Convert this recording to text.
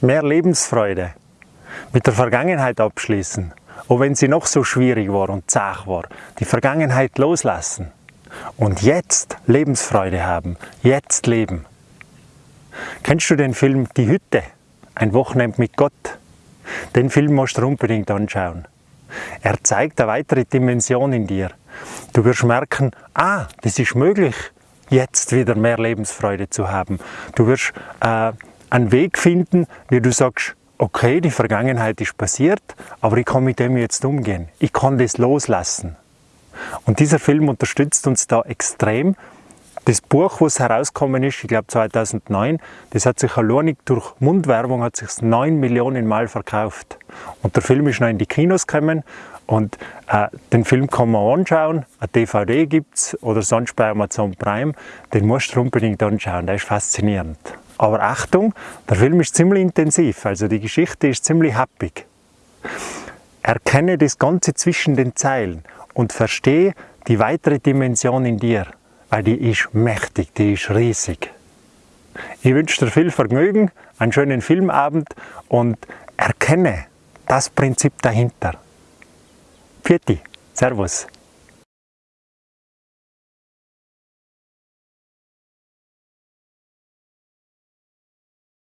mehr Lebensfreude, mit der Vergangenheit abschließen, auch wenn sie noch so schwierig war und zart war, die Vergangenheit loslassen und jetzt Lebensfreude haben, jetzt leben. Kennst du den Film Die Hütte? Ein Wochenende mit Gott? Den Film musst du unbedingt anschauen. Er zeigt eine weitere Dimension in dir. Du wirst merken, ah, das ist möglich, jetzt wieder mehr Lebensfreude zu haben. Du wirst äh, einen Weg finden, wie du sagst, okay, die Vergangenheit ist passiert, aber ich kann mit dem jetzt umgehen. Ich kann das loslassen. Und dieser Film unterstützt uns da extrem. Das Buch, was herausgekommen ist, ich glaube 2009, das hat sich alleinig durch Mundwerbung hat sich 9 Millionen Mal verkauft. Und der Film ist noch in die Kinos gekommen und äh, den Film kann man anschauen, eine DVD gibt es oder sonst bei Amazon Prime, den musst du unbedingt anschauen, der ist faszinierend. Aber Achtung, der Film ist ziemlich intensiv, also die Geschichte ist ziemlich happig. Erkenne das Ganze zwischen den Zeilen und verstehe die weitere Dimension in dir, weil die ist mächtig, die ist riesig. Ich wünsche dir viel Vergnügen, einen schönen Filmabend und erkenne das Prinzip dahinter. Pfiat Servus.